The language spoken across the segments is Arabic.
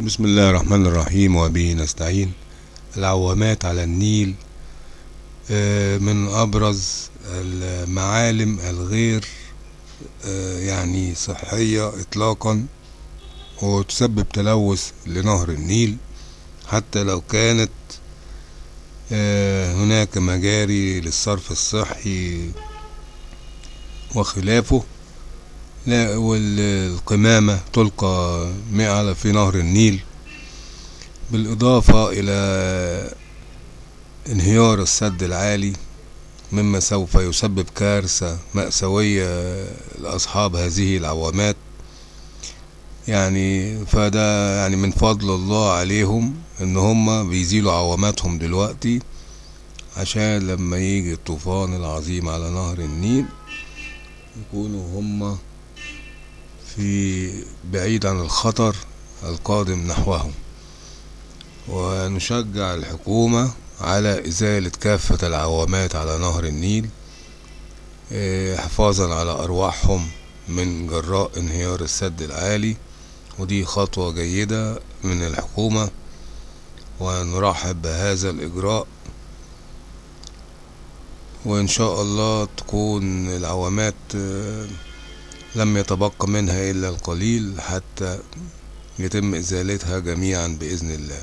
بسم الله الرحمن الرحيم وبه نستعين العوامات على النيل من أبرز المعالم الغير يعني صحية إطلاقا وتسبب تلوث لنهر النيل حتى لو كانت هناك مجاري للصرف الصحي وخلافه لا والقمامة تلقى على في نهر النيل. بالإضافة إلى انهيار السد العالي مما سوف يسبب كارثة مأساوية لأصحاب هذه العوامات. يعني فده يعني من فضل الله عليهم إن هم بيزيلوا عواماتهم دلوقتي عشان لما يجي الطوفان العظيم على نهر النيل يكونوا هم في بعيد عن الخطر القادم نحوهم. ونشجع الحكومة على إزالة كافة العوامات على نهر النيل إيه، حفاظا على أرواحهم من جراء انهيار السد العالي. ودي خطوة جيدة من الحكومة. ونرحب بهذا الإجراء. وإن شاء الله تكون العوامات آه، لم يتبقى منها إلا القليل حتى يتم إزالتها جميعا بإذن الله.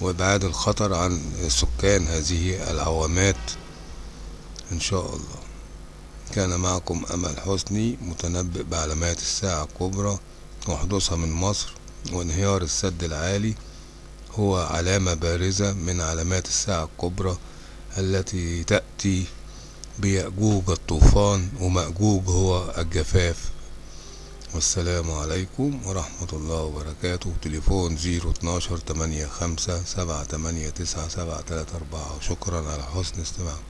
وإبعاد الخطر عن سكان هذه العوامات إن شاء الله. كان معكم أمل حسني متنبئ بعلامات الساعة الكبرى وحدوثها من مصر وانهيار السد العالي هو علامة بارزة من علامات الساعة الكبرى التي تأتي بيأجوج الطوفان ومأجوج هو الجفاف. والسلام عليكم ورحمة الله وبركاته. تليفون زيرو اتناشر تمانية خمسة سبعة تمانية تسعة سبعة تلاتة أربعة. شكرا على حسن استماعكم.